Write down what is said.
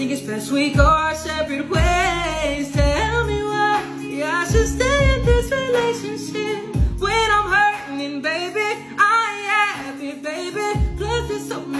Think it's best we go our separate ways. Tell me why yeah, I should stay in this relationship when I'm hurting, baby, I ain't happy, baby. Plus, it's so many